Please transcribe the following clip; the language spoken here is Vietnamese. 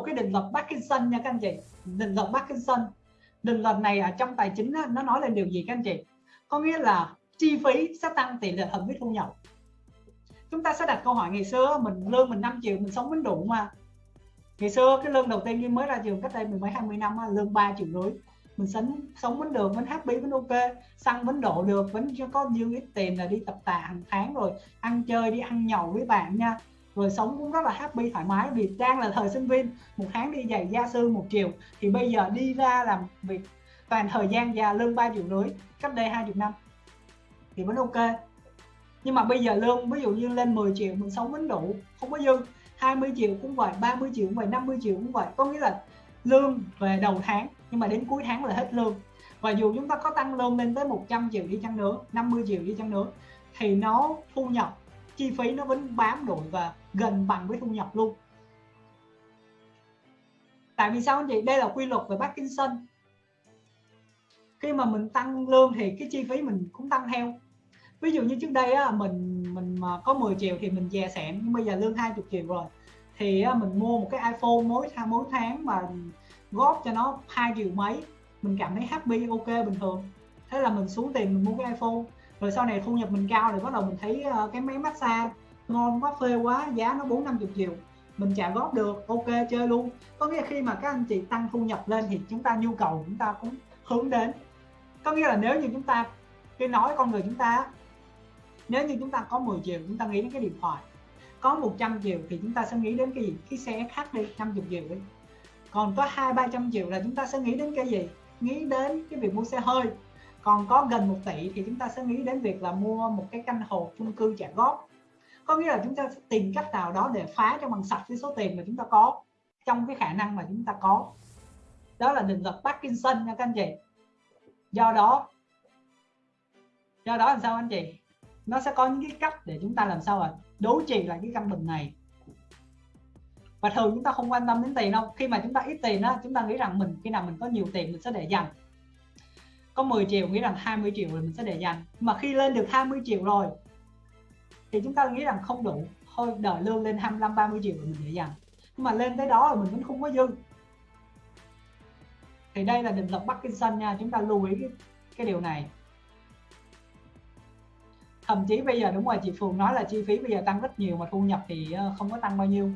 một cái định luật Parkinson nha các anh chị. Định luật Parkinson. Định luật này ở trong tài chính nó nói lên điều gì các anh chị? Có nghĩa là chi phí sẽ tăng, tỷ lệ hợp với thu nhập. Chúng ta sẽ đặt câu hỏi, ngày xưa mình lương mình 5 triệu, mình sống vẫn đủ mà. Ngày xưa cái lương đầu tiên khi mới ra trường cách đây mười mấy, hai mươi năm lương 3 triệu rưỡi. Mình sống sống vẫn được vẫn happy vẫn ok xăng vẫn độ được vẫn có nhiều ít tiền là đi tập tạ hàng tháng rồi, ăn chơi, đi ăn nhậu với bạn nha rồi sống cũng rất là happy, thoải mái vì đang là thời sinh viên. Một tháng đi giày gia sư một chiều thì bây giờ đi ra làm việc toàn thời gian già lương ba triệu rưỡi, cách đây hai chục năm. Thì vẫn ok. Nhưng mà bây giờ lương, ví dụ như lên 10 triệu, mình sống vẫn đủ, không có dư. 20 triệu cũng vậy 30 triệu cũng vậy 50 triệu cũng vậy. Có nghĩa là lương về đầu tháng, nhưng mà đến cuối tháng là hết lương. Và dù chúng ta có tăng lương lên tới 100 triệu đi chăng nữa 50 triệu đi chăng nữa, thì nó thu nhập chi phí nó vẫn bám đuổi và gần bằng với thu nhập luôn. Tại vì sao anh chị? Đây là quy luật về Parkinson. Khi mà mình tăng lương thì cái chi phí mình cũng tăng theo. Ví dụ như trước đây á, mình mình mà có 10 triệu thì mình dè sẻn nhưng bây giờ lương 20 triệu rồi thì á, mình mua một cái iPhone mỗi tháng mỗi tháng mà góp cho nó hai triệu mấy mình cảm thấy happy ok bình thường. Thế là mình xuống tiền mình mua cái iPhone rồi sau này thu nhập mình cao thì bắt đầu mình thấy uh, cái máy massage ngon quá phê quá giá nó bốn năm chục triệu. Mình trả góp được ok chơi luôn. Có nghĩa là khi mà các anh chị tăng thu nhập lên thì chúng ta nhu cầu chúng ta cũng hướng đến. Có nghĩa là nếu như chúng ta cái nói con người chúng ta nếu như chúng ta có 10 triệu chúng ta nghĩ đến cái điện thoại. Có 100 triệu thì chúng ta sẽ nghĩ đến cái gì? Cái xe khác đi 50 triệu đi. Còn có hai ba trăm triệu là chúng ta sẽ nghĩ đến cái gì? Nghĩ đến cái việc mua xe hơi còn có gần một tỷ thì chúng ta sẽ nghĩ đến việc là mua một cái căn hộ chung cư trả góp. Có nghĩa là chúng ta tìm cách nào đó để phá cho bằng sạch cái số tiền mà chúng ta có, trong cái khả năng mà chúng ta có. Đó là định luật Parkinson nha các anh chị. Do đó do đó làm sao anh chị? Nó sẽ có những cái cách để chúng ta làm sao mà đối trị lại cái căn bệnh này. Và thường chúng ta không quan tâm đến tiền đâu. Khi mà chúng ta ít tiền đó chúng ta nghĩ rằng mình, khi nào mình có nhiều tiền mình sẽ để dành có 10 triệu nghĩ rằng 20 triệu rồi mình sẽ để dành. Mà khi lên được 20 triệu rồi thì chúng ta nghĩ rằng không đủ. Thôi đợi lương lên 25 30 triệu rồi mình để dành. Nhưng mà lên tới đó là mình vẫn không có dư. Thì đây là định luật Parkinson nha chúng ta lưu ý cái, cái điều này. Thậm chí bây giờ đúng rồi chị Phường nói là chi phí bây giờ tăng rất nhiều mà thu nhập thì ờ, không có tăng bao nhiêu.